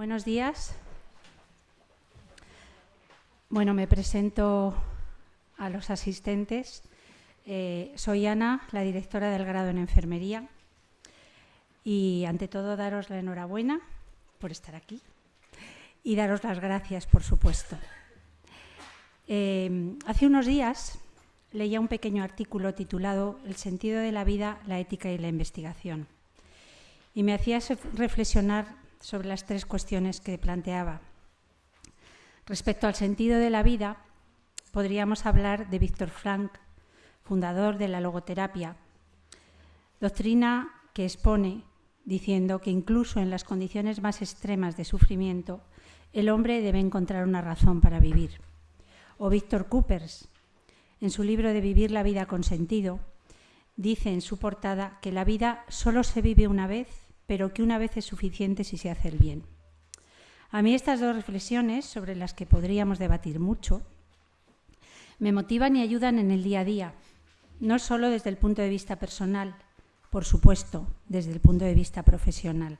Buenos días. Bueno, me presento a los asistentes. Eh, soy Ana, la directora del grado en enfermería. Y ante todo daros la enhorabuena por estar aquí y daros las gracias, por supuesto. Eh, hace unos días leía un pequeño artículo titulado El sentido de la vida, la ética y la investigación. Y me hacía reflexionar sobre las tres cuestiones que planteaba. Respecto al sentido de la vida, podríamos hablar de Víctor Frank, fundador de la logoterapia, doctrina que expone diciendo que incluso en las condiciones más extremas de sufrimiento, el hombre debe encontrar una razón para vivir. O Víctor Coopers, en su libro de Vivir la vida con sentido, dice en su portada que la vida solo se vive una vez pero que una vez es suficiente si se hace el bien. A mí estas dos reflexiones, sobre las que podríamos debatir mucho, me motivan y ayudan en el día a día, no solo desde el punto de vista personal, por supuesto, desde el punto de vista profesional,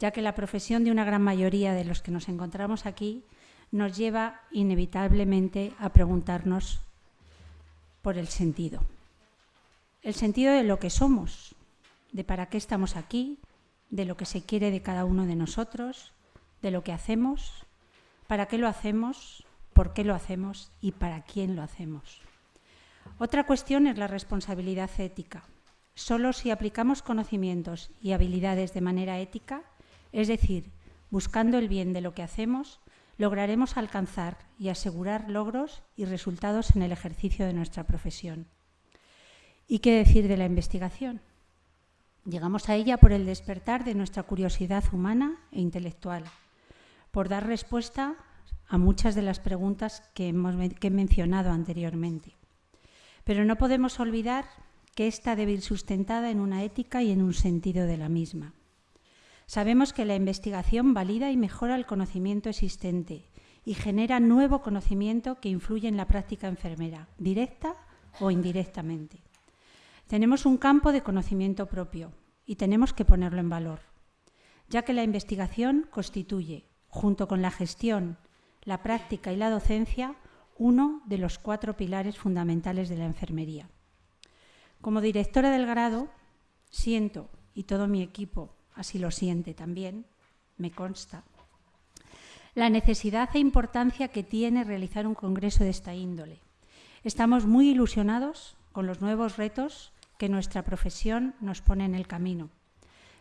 ya que la profesión de una gran mayoría de los que nos encontramos aquí nos lleva inevitablemente a preguntarnos por el sentido. El sentido de lo que somos, de para qué estamos aquí, de lo que se quiere de cada uno de nosotros, de lo que hacemos, para qué lo hacemos, por qué lo hacemos y para quién lo hacemos. Otra cuestión es la responsabilidad ética. Solo si aplicamos conocimientos y habilidades de manera ética, es decir, buscando el bien de lo que hacemos, lograremos alcanzar y asegurar logros y resultados en el ejercicio de nuestra profesión. ¿Y qué decir de la investigación? Llegamos a ella por el despertar de nuestra curiosidad humana e intelectual, por dar respuesta a muchas de las preguntas que, he mencionado anteriormente. Pero no podemos olvidar que esta debe ir sustentada en una ética y en un sentido de la misma. Sabemos que la investigación valida y mejora el conocimiento existente y genera nuevo conocimiento que influye en la práctica enfermera, directa o indirectamente. Tenemos un campo de conocimiento propio y tenemos que ponerlo en valor, ya que la investigación constituye, junto con la gestión, la práctica y la docencia, uno de los cuatro pilares fundamentales de la enfermería. Como directora del grado, siento, y todo mi equipo así lo siente también, me consta, la necesidad e importancia que tiene realizar un congreso de esta índole. Estamos muy ilusionados con los nuevos retos nuestra profesión nos pone en el camino.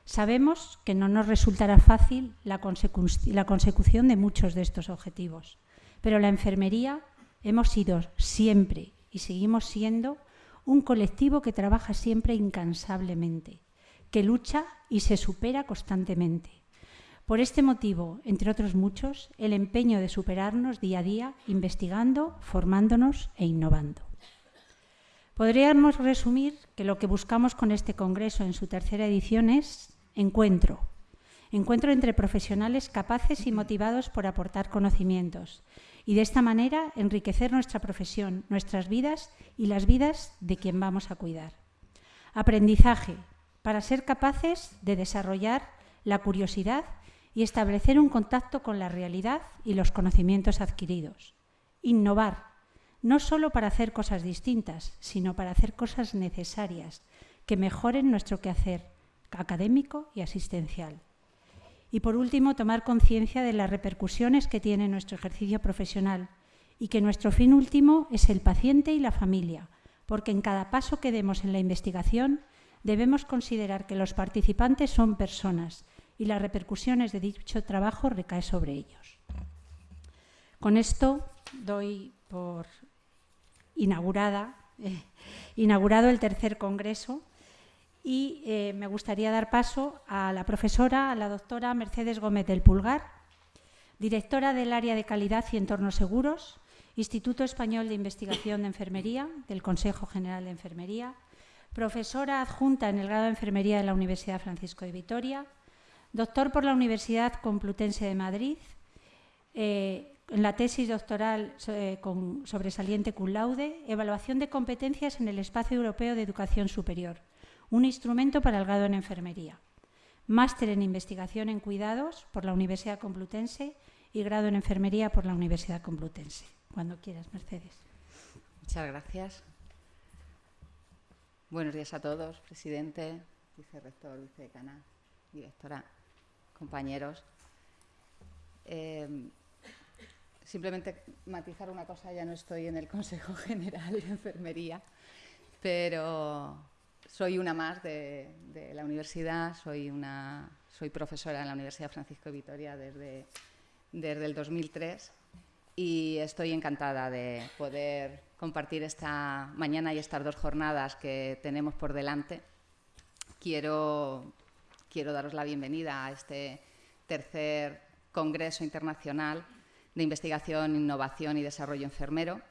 Sabemos que no nos resultará fácil la, consecución de muchos de estos objetivos, pero la enfermería hemos sido siempre y seguimos siendo un colectivo que trabaja siempre incansablemente, que lucha y se supera constantemente. Por este motivo, entre otros muchos, el empeño de superarnos día a día, investigando, formándonos e innovando. Podríamos resumir que lo que buscamos con este Congreso en su tercera edición es encuentro. Encuentro entre profesionales capaces y motivados por aportar conocimientos y de esta manera enriquecer nuestra profesión, nuestras vidas y las vidas de quien vamos a cuidar. Aprendizaje para ser capaces de desarrollar la curiosidad y establecer un contacto con la realidad y los conocimientos adquiridos. Innovar no solo para hacer cosas distintas, sino para hacer cosas necesarias que mejoren nuestro quehacer académico y asistencial. Y por último, tomar conciencia de las repercusiones que tiene nuestro ejercicio profesional y que nuestro fin último es el paciente y la familia, porque en cada paso que demos en la investigación debemos considerar que los participantes son personas y las repercusiones de dicho trabajo recaen sobre ellos. Con esto doy por inaugurada, eh, inaugurado el tercer congreso y eh, me gustaría dar paso a la profesora, a la doctora Mercedes Gómez del Pulgar, directora del área de calidad y entornos seguros, Instituto Español de Investigación de Enfermería del Consejo General de Enfermería, profesora adjunta en el grado de Enfermería de la Universidad Francisco de Vitoria, doctor por la Universidad Complutense de Madrid, eh, en la tesis doctoral eh, con sobresaliente cum laude, evaluación de competencias en el espacio europeo de educación superior, un instrumento para el grado en enfermería. máster en investigación en cuidados por la Universidad Complutense y grado en enfermería por la Universidad Complutense. Cuando quieras, Mercedes. Muchas gracias. Buenos días a todos, presidente, vicerrector, vicedecana, directora, compañeros. Eh, simplemente matizar una cosa, ya no estoy en el Consejo General de Enfermería, pero soy una más de, la universidad, soy, una, soy profesora en la Universidad Francisco de Vitoria desde, desde el 2003 y estoy encantada de poder compartir esta mañana y estas dos jornadas que tenemos por delante. Quiero, quiero daros la bienvenida a este tercer Congreso Internacional de Investigación, Innovación y Desarrollo Enfermero,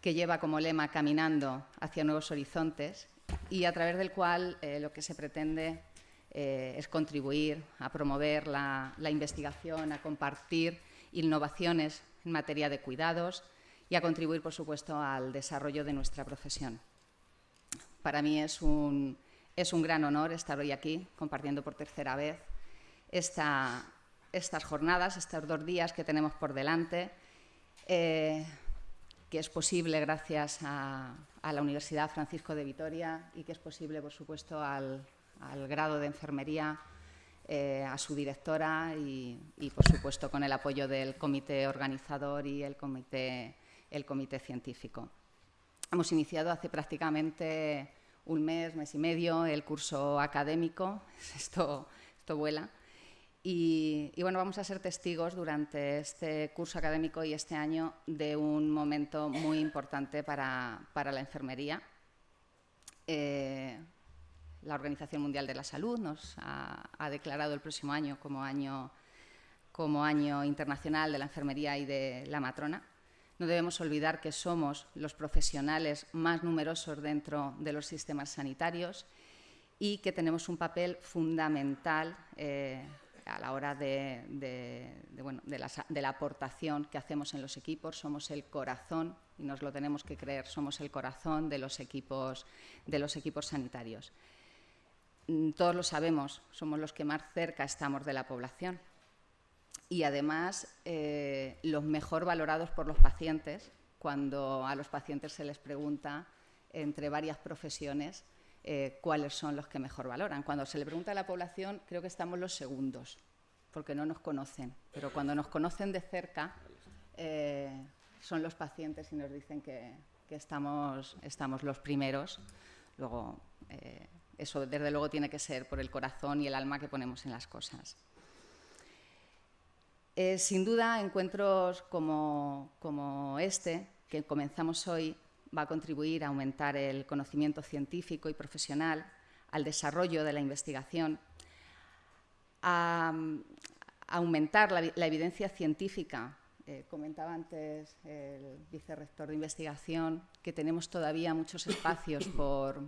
que lleva como lema Caminando hacia nuevos horizontes y a través del cual eh, lo que se pretende eh, es contribuir a promover la investigación, a compartir innovaciones en materia de cuidados y a contribuir, por supuesto, al desarrollo de nuestra profesión. Para mí es un, es un gran honor estar hoy aquí compartiendo por tercera vez esta, estas jornadas, estos dos días que tenemos por delante, eh, que es posible gracias a, la Universidad Francisco de Vitoria y que es posible, por supuesto, al, grado de enfermería eh, a su directora y, por supuesto, con el apoyo del comité organizador y el comité, el comité científico. Hemos iniciado hace prácticamente un mes, mes y medio, el curso académico. Esto, esto vuela. Y, bueno, vamos a ser testigos durante este curso académico y este año de un momento muy importante para, la enfermería. Eh, la Organización Mundial de la Salud nos ha, declarado el próximo año como año, como año internacional de la enfermería y de la matrona. No debemos olvidar que somos los profesionales más numerosos dentro de los sistemas sanitarios y que tenemos un papel fundamental eh, a la hora de, de, la, aportación que hacemos en los equipos. Somos el corazón, y nos lo tenemos que creer, somos el corazón de los equipos, de los equipos sanitarios. Mm, todos lo sabemos, somos los que más cerca estamos de la población y además eh, los mejor valorados por los pacientes cuando a los pacientes se les pregunta entre varias profesiones eh, cuáles son los que mejor valoran. Cuando se le pregunta a la población creo que estamos los segundos porque no nos conocen, pero cuando nos conocen de cerca eh, son los pacientes y nos dicen que, estamos, estamos, los primeros. Luego, eso, desde luego, tiene que ser por el corazón y el alma que ponemos en las cosas. Eh, sin duda, encuentros como, este, que comenzamos hoy, va a contribuir a aumentar el conocimiento científico y profesional, al desarrollo de la investigación, a, aumentar la, evidencia científica. Eh, comentaba antes el vicerrector de investigación que tenemos todavía muchos espacios por,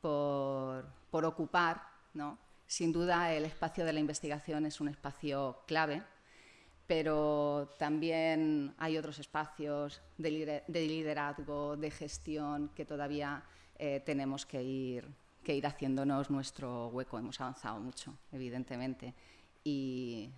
por, ocupar. ¿no? Sin duda, el espacio de la investigación es un espacio clave, pero también hay otros espacios de, liderazgo, de gestión, que todavía eh, tenemos que ir, que ir haciéndonos nuestro hueco. Hemos avanzado mucho, evidentemente. Y,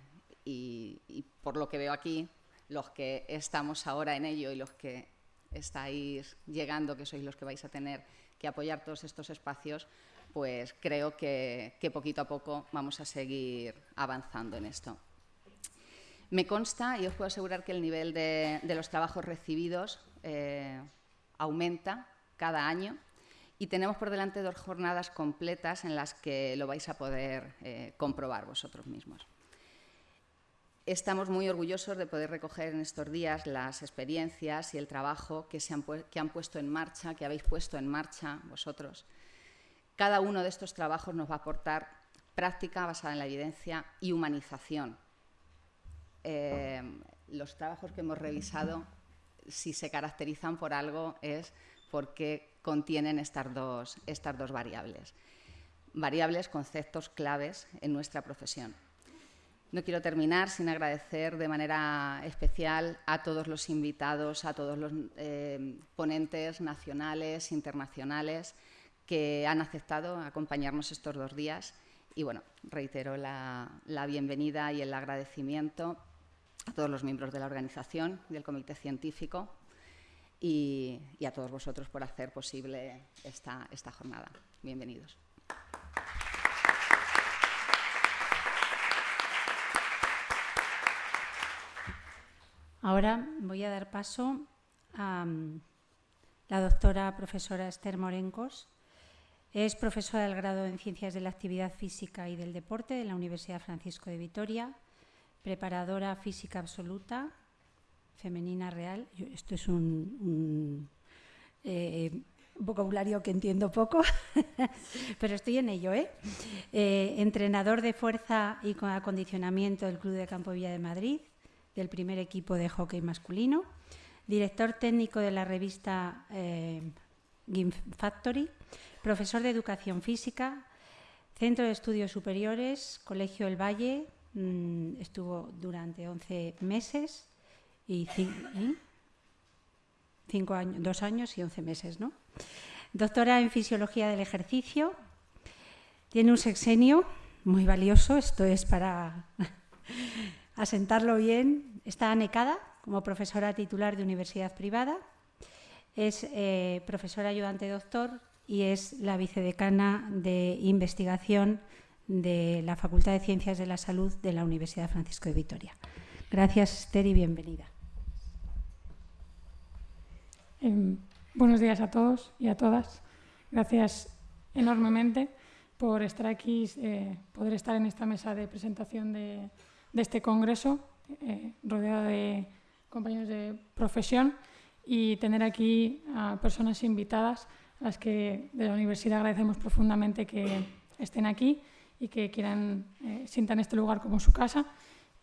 y, por lo que veo aquí, los que estamos ahora en ello y los que estáis llegando, que sois los que vais a tener que apoyar todos estos espacios, pues creo que, poquito a poco vamos a seguir avanzando en esto. Me consta y os puedo asegurar que el nivel de, los trabajos recibidos eh, aumenta cada año y tenemos por delante dos jornadas completas en las que lo vais a poder eh, comprobar vosotros mismos. Estamos muy orgullosos de poder recoger en estos días las experiencias y el trabajo que, se han, que han puesto en marcha, que habéis puesto en marcha vosotros. Cada uno de estos trabajos nos va a aportar práctica basada en la evidencia y humanización. Eh, los trabajos que hemos revisado, si se caracterizan por algo, es porque contienen estas dos, estas dos variables. Variables, conceptos claves en nuestra profesión. No quiero terminar sin agradecer de manera especial a todos los invitados, a todos los eh, ponentes nacionales, internacionales, que han aceptado acompañarnos estos dos días y bueno, reitero la, bienvenida y el agradecimiento a todos los miembros de la organización del comité científico y, a todos vosotros por hacer posible esta, esta jornada. Bienvenidos. Ahora voy a dar paso a mm, la doctora profesora Esther Morencos, es profesora del grado en Ciencias de la Actividad Física y del Deporte de la Universidad Francisco de Vitoria, preparadora física absoluta, femenina real. esto es un, eh, vocabulario que entiendo poco, pero estoy en ello. ¿eh? ¿eh? entrenador de fuerza y con acondicionamiento del Club de Campo Villa de Madrid, del primer equipo de hockey masculino, director técnico de la revista eh, Factory profesor de Educación Física, Centro de Estudios Superiores, Colegio El Valle, mm, estuvo durante 11 meses y cinco años, dos años y 11 meses, ¿no? Doctora en Fisiología del Ejercicio, tiene un sexenio muy valioso, esto es para asentarlo bien, está anecada como profesora titular de universidad privada, es eh, profesora ayudante doctor y es la vicedecana de investigación de la Facultad de Ciencias de la Salud de la Universidad Francisco de Vitoria. Gracias, Esther, bienvenida. Em, buenos días a todos y a todas. Gracias enormemente por estar aquí, eh, poder estar en esta mesa de presentación de, este congreso, eh, rodeada de compañeros de profesión y tener aquí a personas invitadas a las que de la universidad agradecemos profundamente que estén aquí y que quieran, eh, sientan este lugar como su casa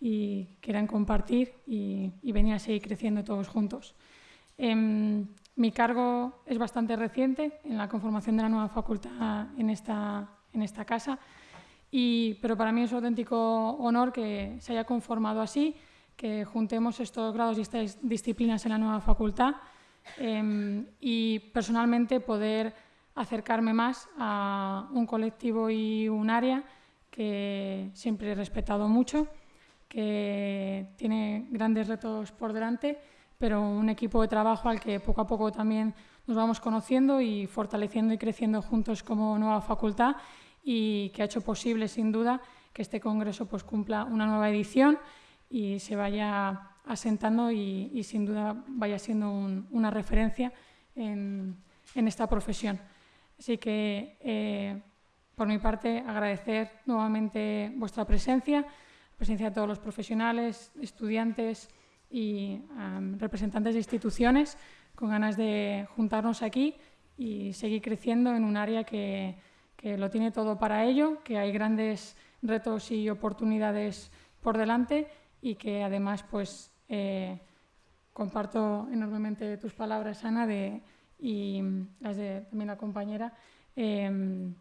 y quieran compartir y, venir a seguir creciendo todos juntos. Em, mi cargo es bastante reciente en la conformación de la nueva facultad en esta, en esta casa, y, pero para mí es un auténtico honor que se haya conformado así, que juntemos estos grados y estas disciplinas en la nueva facultad Em, y personalmente poder acercarme más a un colectivo y un área que siempre he respetado mucho, que tiene grandes retos por delante, pero un equipo de trabajo al que poco a poco también nos vamos conociendo y fortaleciendo y creciendo juntos como nueva facultad y que ha hecho posible, sin duda, que este congreso pues, cumpla una nueva edición y se vaya asentando y, sin duda vaya siendo una referencia en, esta profesión. Así que, eh, por mi parte, agradecer nuevamente vuestra presencia, la presencia de todos los profesionales, estudiantes y representantes de instituciones con ganas de juntarnos aquí y seguir creciendo en un área que, que lo tiene todo para ello, que hay grandes retos y oportunidades por delante y que además pues eh, comparto enormemente tus palabras, Ana, de, y las de también la compañera, em,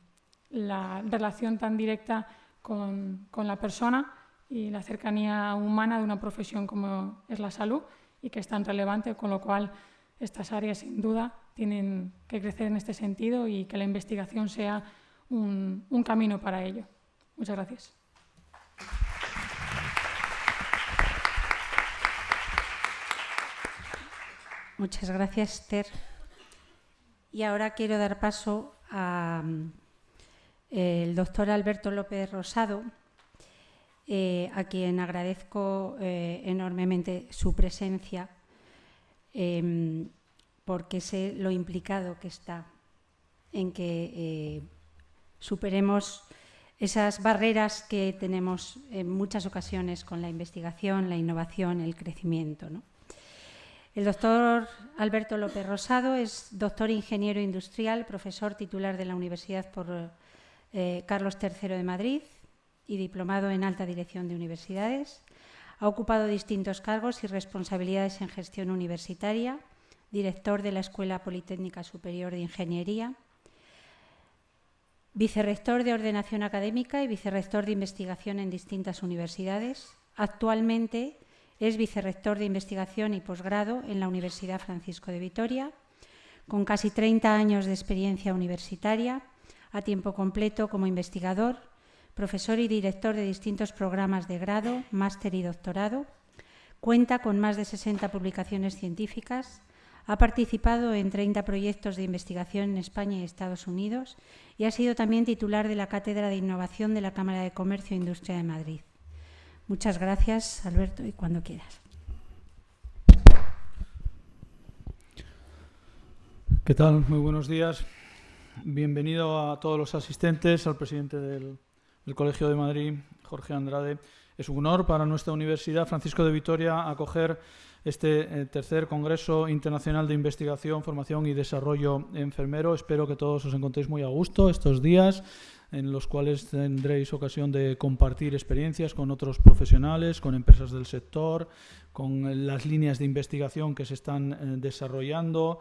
la relación tan directa con, con, la persona y la cercanía humana de una profesión como es la salud y que es tan relevante, con lo cual estas áreas sin duda tienen que crecer en este sentido y que la investigación sea un, un camino para ello. Muchas gracias. Muchas gracias, Esther. Y ahora quiero dar paso al mm, doctor Alberto López Rosado, eh, a quien agradezco eh, enormemente su presencia, em, porque sé lo implicado que está en que eh, superemos esas barreras que tenemos en muchas ocasiones con la investigación, la innovación, el crecimiento. ¿no? El doctor Alberto López Rosado es doctor ingeniero industrial, profesor titular de la Universidad por eh, Carlos III de Madrid y diplomado en alta dirección de universidades. Ha ocupado distintos cargos y responsabilidades en gestión universitaria, director de la Escuela Politécnica Superior de Ingeniería, vicerrector de ordenación académica y vicerrector de investigación en distintas universidades. Actualmente es vicerrector de investigación y posgrado en la Universidad Francisco de Vitoria, con casi 30 años de experiencia universitaria, a tiempo completo como investigador, profesor y director de distintos programas de grado, máster y doctorado. Cuenta con más de 60 publicaciones científicas. Ha participado en 30 proyectos de investigación en España y Estados Unidos y ha sido también titular de la Cátedra de Innovación de la Cámara de Comercio e Industria de Madrid. Muchas gracias, Alberto, y cuando quieras. ¿Qué tal? Muy buenos días. Bienvenido a todos los asistentes, al presidente del, Colegio de Madrid, Jorge Andrade. Es un honor para nuestra Universidad Francisco de Vitoria acoger este eh, tercer Congreso Internacional de Investigación, Formación y Desarrollo Enfermero. Espero que todos os encontréis muy a gusto estos días en los cuales tendréis ocasión de compartir experiencias con otros profesionales, con empresas del sector, con las líneas de investigación que se están eh, desarrollando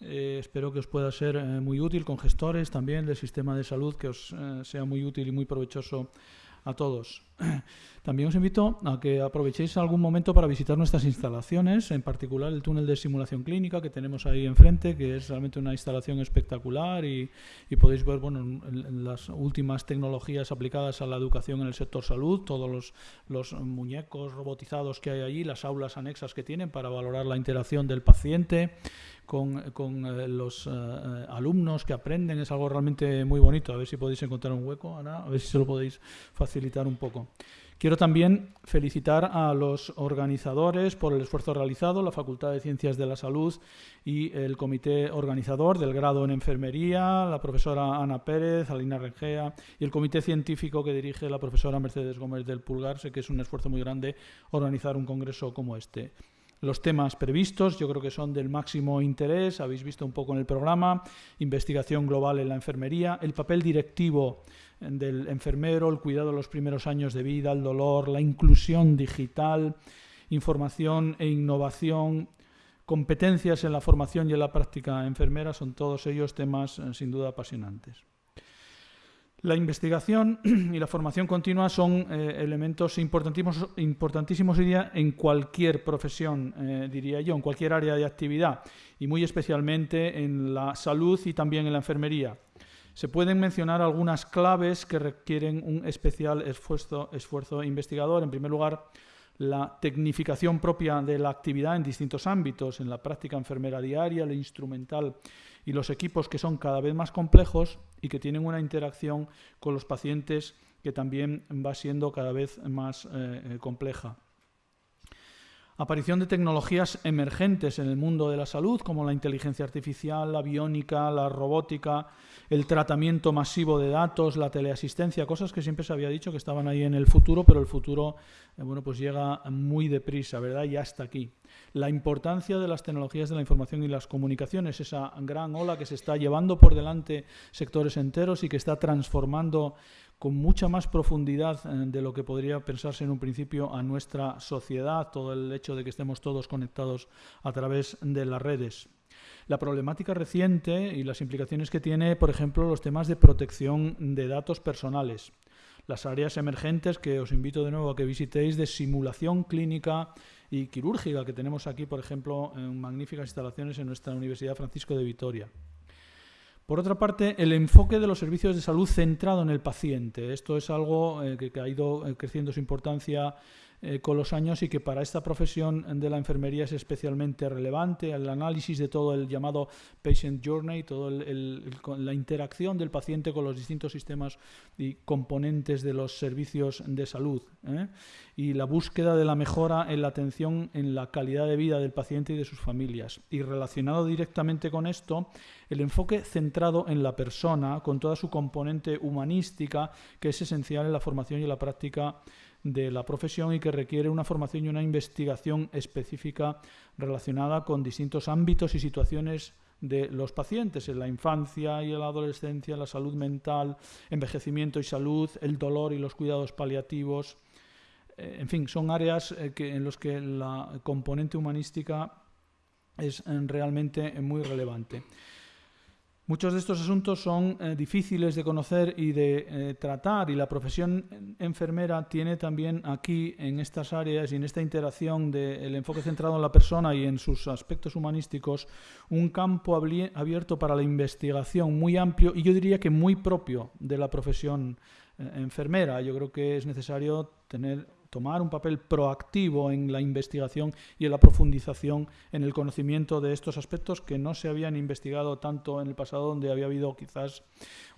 eh, espero que os pueda ser eh, muy útil con gestores también del sistema de salud, que os eh, sea muy útil y muy provechoso a todos. También os invito a que aprovechéis algún momento para visitar nuestras instalaciones, en particular el túnel de simulación clínica que tenemos ahí enfrente, que es realmente una instalación espectacular y, podéis ver bueno, las últimas tecnologías aplicadas a la educación en el sector salud, todos los muñecos robotizados que hay allí, las aulas anexas que tienen para valorar la interacción del paciente con, eh, los eh, alumnos que aprenden, es algo realmente muy bonito. A ver si podéis encontrar un hueco, Ana, a ver si se lo podéis facilitar un poco. Quiero también felicitar a los organizadores por el esfuerzo realizado, la Facultad de Ciencias de la Salud y el comité organizador del grado en enfermería, la profesora Ana Pérez, Alina Rengea y el comité científico que dirige la profesora Mercedes Gómez del Pulgar. Sé que es un esfuerzo muy grande organizar un congreso como este. Los temas previstos yo creo que son del máximo interés, habéis visto un poco en el programa, investigación global en la enfermería, el papel directivo del enfermero, el cuidado de los primeros años de vida, el dolor, la inclusión digital, información e innovación, competencias en la formación y en la práctica enfermera, son todos ellos temas eh, sin duda apasionantes. La investigación y la formación continua son eh, elementos importantísimos, importantísimos en cualquier profesión, eh, diría yo, en cualquier área de actividad y muy especialmente en la salud y también en la enfermería. Se pueden mencionar algunas claves que requieren un especial esfuerzo, esfuerzo investigador. En primer lugar, la tecnificación propia de la actividad en distintos ámbitos, en la práctica enfermera diaria, la instrumental y los equipos que son cada vez más complejos y que tienen una interacción con los pacientes que también va siendo cada vez más eh, eh, compleja. Aparición de tecnologías emergentes en el mundo de la salud, como la inteligencia artificial, la biónica, la robótica, el tratamiento masivo de datos, la teleasistencia, cosas que siempre se había dicho que estaban ahí en el futuro, pero el futuro eh, bueno, pues llega muy deprisa, ¿verdad? Y hasta aquí. La importancia de las tecnologías de la información y las comunicaciones, esa gran ola que se está llevando por delante sectores enteros y que está transformando con mucha más profundidad eh, de lo que podría pensarse en un principio a nuestra sociedad, todo el hecho de que estemos todos conectados a través de las redes. La problemática reciente y las implicaciones que tiene, por ejemplo, los temas de protección de datos personales. Las áreas emergentes que os invito de nuevo a que visitéis de simulación clínica y quirúrgica que tenemos aquí, por ejemplo, en magníficas instalaciones en nuestra Universidad Francisco de Vitoria. Por otra parte, el enfoque de los servicios de salud centrado en el paciente. Esto es algo eh, que, ha ido eh, creciendo su importancia eh, con los años y que para esta profesión de la enfermería es especialmente relevante. El análisis de todo el llamado patient journey, toda la interacción del paciente con los distintos sistemas y componentes de los servicios de salud. ¿eh? Y la búsqueda de la mejora en la atención en la calidad de vida del paciente y de sus familias. Y relacionado directamente con esto, el enfoque centrado en la persona, con toda su componente humanística, que es esencial en la formación y la práctica de la profesión y que requiere una formación y una investigación específica relacionada con distintos ámbitos y situaciones de los pacientes en la infancia y en la adolescencia, la salud mental, envejecimiento y salud, el dolor y los cuidados paliativos. Eh, en fin, son áreas eh, en las que la componente humanística es eh, realmente muy relevante. Muchos de estos asuntos son eh, difíciles de conocer y de eh, tratar y la profesión enfermera tiene también aquí en estas áreas y en esta interacción del enfoque centrado en la persona y en sus aspectos humanísticos un campo abierto para la investigación muy amplio y yo diría que muy propio de la profesión enfermera. Yo creo que es necesario tener tomar un papel proactivo en la investigación y en la profundización en el conocimiento de estos aspectos que no se habían investigado tanto en el pasado, donde había habido quizás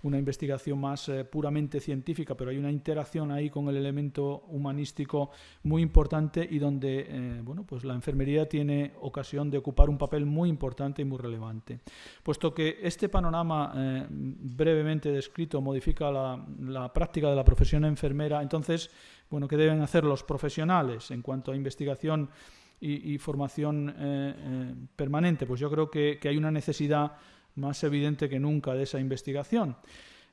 una investigación más eh, puramente científica, pero hay una interacción ahí con el elemento humanístico muy importante y donde eh, bueno, pues la enfermería tiene ocasión de ocupar un papel muy importante y muy relevante. Puesto que este panorama eh, brevemente descrito modifica la, la práctica de la profesión enfermera, entonces bueno, ¿qué deben hacer los profesionales en cuanto a investigación y, formación eh, eh, permanente? Pues yo creo que, que hay una necesidad más evidente que nunca de esa investigación.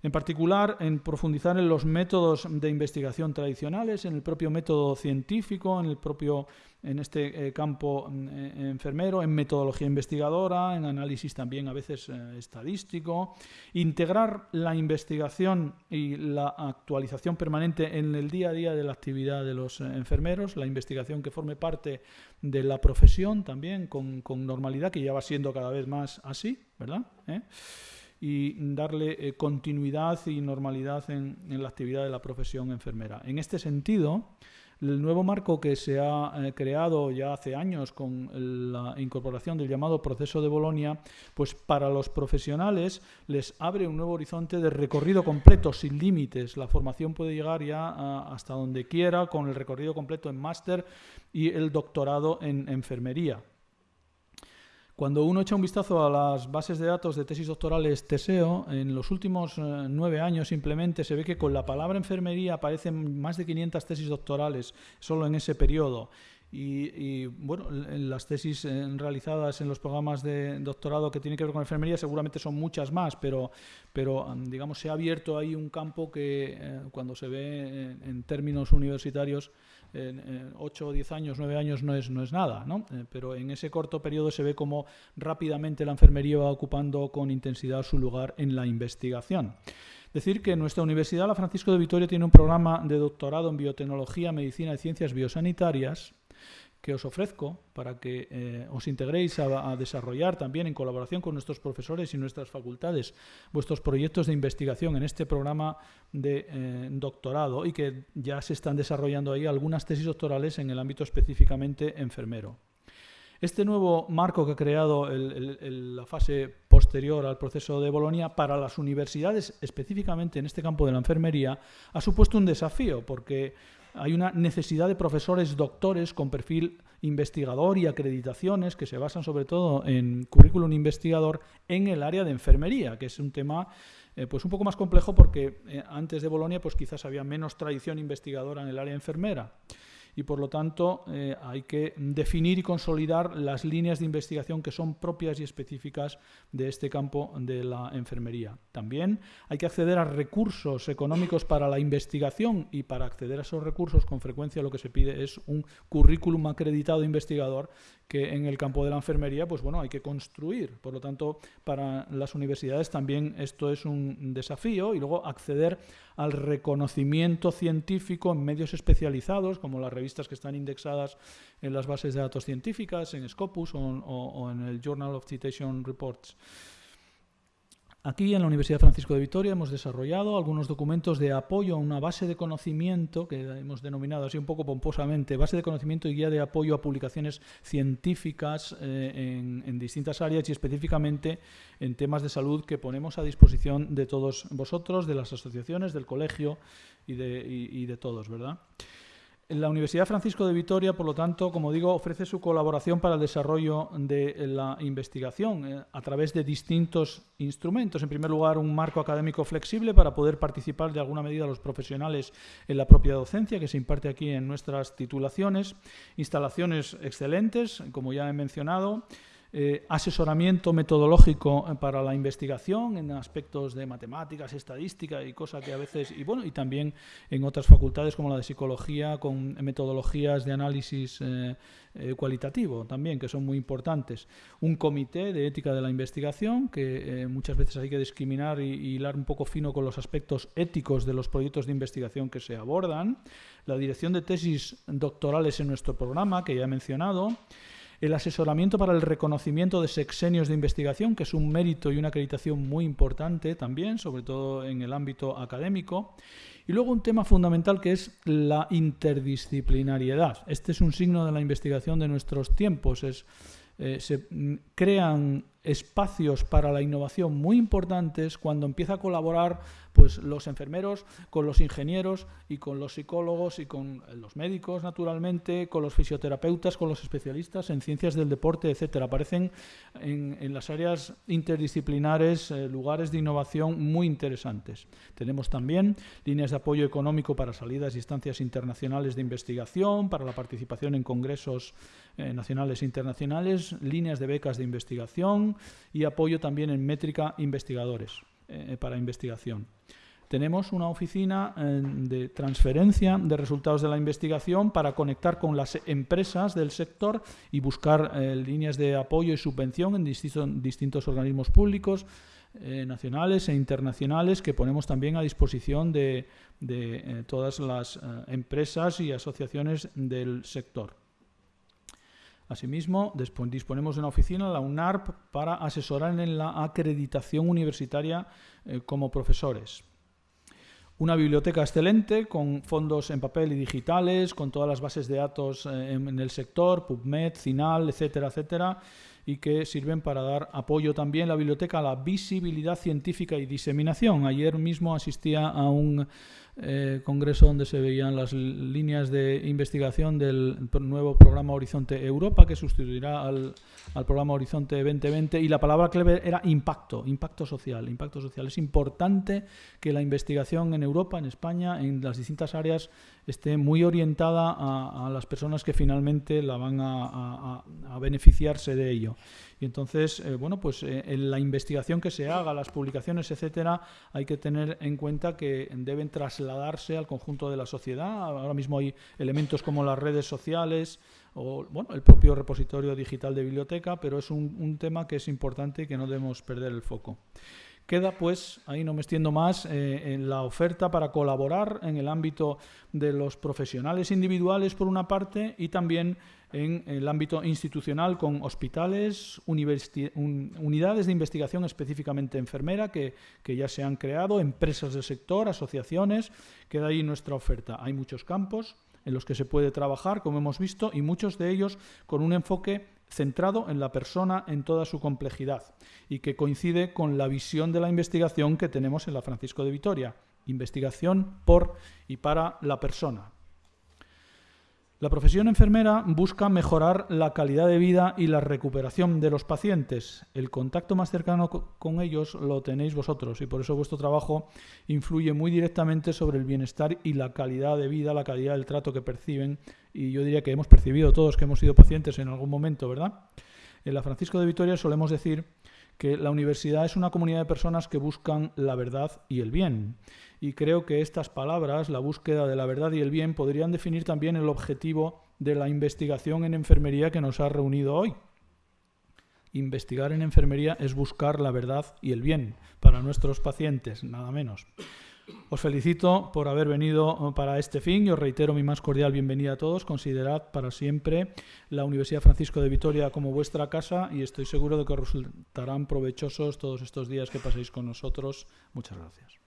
En particular, en profundizar en los métodos de investigación tradicionales, en el propio método científico, en el propio en este eh, campo eh, enfermero, en metodología investigadora, en análisis también a veces eh, estadístico, integrar la investigación y la actualización permanente en el día a día de la actividad de los enfermeros, la investigación que forme parte de la profesión también con, normalidad, que ya va siendo cada vez más así, ¿verdad? Y darle eh, continuidad y normalidad en, la actividad de la profesión enfermera. En este sentido, el nuevo marco que se ha eh, creado ya hace años con la incorporación del llamado proceso de Bolonia, pues para los profesionales les abre un nuevo horizonte de recorrido completo, sin límites. La formación puede llegar ya hasta donde quiera con el recorrido completo en máster y el doctorado en enfermería. Cuando uno echa un vistazo a las bases de datos de tesis doctorales TESEO, en los últimos eh, nueve años simplemente se ve que con la palabra enfermería aparecen más de 500 tesis doctorales solo en ese periodo. Y, bueno, las tesis eh, realizadas en los programas de doctorado que tienen que ver con enfermería seguramente son muchas más, pero, pero digamos, se ha abierto ahí un campo que eh, cuando se ve en términos universitarios en, 8 o 10 años, 9 años no es, no es nada, ¿no? Eh, pero en ese corto periodo se ve cómo rápidamente la enfermería va ocupando con intensidad su lugar en la investigación. Decir que nuestra Universidad La Francisco de Vitoria tiene un programa de doctorado en biotecnología, medicina y ciencias biosanitarias que os ofrezco para que eh, os integréis a, desarrollar también en colaboración con nuestros profesores y nuestras facultades vuestros proyectos de investigación en este programa de eh, doctorado y que ya se están desarrollando ahí algunas tesis doctorales en el ámbito específicamente enfermero. Este nuevo marco que ha creado la fase posterior al proceso de Bolonia para las universidades, específicamente en este campo de la enfermería, ha supuesto un desafío porque hay una necesidad de profesores doctores con perfil investigador y acreditaciones que se basan sobre todo en currículum investigador en el área de enfermería, que es un tema eh, pues un poco más complejo porque eh, antes de Bolonia pues quizás había menos tradición investigadora en el área enfermera y por lo tanto eh, hay que definir y consolidar las líneas de investigación que son propias y específicas de este campo de la enfermería. También hay que acceder a recursos económicos para la investigación y para acceder a esos recursos con frecuencia lo que se pide es un currículum acreditado investigador que en el campo de la enfermería pues bueno hay que construir. Por lo tanto, para las universidades también esto es un desafío y luego acceder al reconocimiento científico en medios especializados como las revistas que están indexadas en las bases de datos científicas, en Scopus o en el Journal of Citation Reports. Aquí en la Universidad Francisco de Vitoria hemos desarrollado algunos documentos de apoyo a una base de conocimiento que hemos denominado así un poco pomposamente, base de conocimiento y guía de apoyo a publicaciones científicas eh, en, distintas áreas y específicamente en temas de salud que ponemos a disposición de todos vosotros, de las asociaciones, del colegio y de, y de todos, ¿verdad? La Universidad Francisco de Vitoria, por lo tanto, como digo, ofrece su colaboración para el desarrollo de la investigación eh, a través de distintos instrumentos. En primer lugar, un marco académico flexible para poder participar de alguna medida los profesionales en la propia docencia que se imparte aquí en nuestras titulaciones. Instalaciones excelentes, como ya he mencionado. Eh, asesoramiento metodológico eh, para la investigación en aspectos de matemáticas, estadística y cosas que a veces, y bueno, y también en otras facultades como la de psicología, con metodologías de análisis eh, cualitativo también, que son muy importantes. Un comité de ética de la investigación, que muchas veces hay que discriminar y, y hilar un poco fino con los aspectos éticos de los proyectos de investigación que se abordan. La dirección de tesis doctorales en nuestro programa, que ya he mencionado el asesoramiento para el reconocimiento de sexenios de investigación, que es un mérito y una acreditación muy importante también, sobre todo en el ámbito académico. Y luego un tema fundamental que es la interdisciplinariedad. Este es un signo de la investigación de nuestros tiempos. Eh, se mm, crean espacios para la innovación muy importantes cuando empieza a colaborar pues los enfermeros con los ingenieros y con los psicólogos y con los médicos naturalmente, con los fisioterapeutas, con los especialistas en ciencias del deporte, etcétera. Aparecen en, las áreas interdisciplinares eh, lugares de innovación muy interesantes. Tenemos también líneas de apoyo económico para salidas y estancias internacionales de investigación, para la participación en congresos eh, nacionales e internacionales, líneas de becas de investigación y apoyo también en métrica investigadores. Eh, para investigación. Tenemos una oficina eh, de transferencia de resultados de la investigación para conectar con las empresas del sector y buscar eh, líneas de apoyo y subvención en distintos, organismos públicos, nacionales e internacionales que ponemos también a disposición de todas las empresas y asociaciones del sector. Asimismo, disponemos de una oficina, la UNARP, para asesorar en la acreditación universitaria eh, como profesores. Una biblioteca excelente con fondos en papel y digitales, con todas las bases de datos eh, en, el sector, PubMed, CINAL, etcétera, etcétera, y que sirven para dar apoyo también la biblioteca a la visibilidad científica y diseminación. Ayer mismo asistía a un eh, congreso donde se veían las líneas de investigación del nuevo programa Horizonte Europa, que sustituirá al, programa Horizonte 2020. Y la palabra clave era impacto, impacto social. Impacto social. Es importante que la investigación en Europa, en España, en las distintas áreas, esté muy orientada a, las personas que finalmente la van a beneficiarse de ello. Y entonces, eh, bueno, pues eh, en la investigación que se haga, las publicaciones, etcétera, hay que tener en cuenta que deben trasladarse al conjunto de la sociedad. Ahora mismo hay elementos como las redes sociales o bueno, el propio repositorio digital de biblioteca, pero es un, un tema que es importante y que no debemos perder el foco. Queda, pues, ahí no me extiendo más, eh, en la oferta para colaborar en el ámbito de los profesionales individuales, por una parte, y también en el ámbito institucional con hospitales, unidades de investigación específicamente enfermera que, que, ya se han creado, empresas del sector, asociaciones, queda ahí nuestra oferta. Hay muchos campos en los que se puede trabajar, como hemos visto, y muchos de ellos con un enfoque centrado en la persona en toda su complejidad y que coincide con la visión de la investigación que tenemos en la Francisco de Vitoria, investigación por y para la persona, la profesión enfermera busca mejorar la calidad de vida y la recuperación de los pacientes. El contacto más cercano con ellos lo tenéis vosotros y por eso vuestro trabajo influye muy directamente sobre el bienestar y la calidad de vida, la calidad del trato que perciben y yo diría que hemos percibido todos que hemos sido pacientes en algún momento, ¿verdad? En la Francisco de Vitoria solemos decir que la universidad es una comunidad de personas que buscan la verdad y el bien y creo que estas palabras, la búsqueda de la verdad y el bien, podrían definir también el objetivo de la investigación en enfermería que nos ha reunido hoy. Investigar en enfermería es buscar la verdad y el bien para nuestros pacientes, nada menos. Os felicito por haber venido para este fin y os reitero mi más cordial bienvenida a todos. Considerad para siempre la Universidad Francisco de Vitoria como vuestra casa y estoy seguro de que os resultarán provechosos todos estos días que paséis con nosotros. Muchas gracias.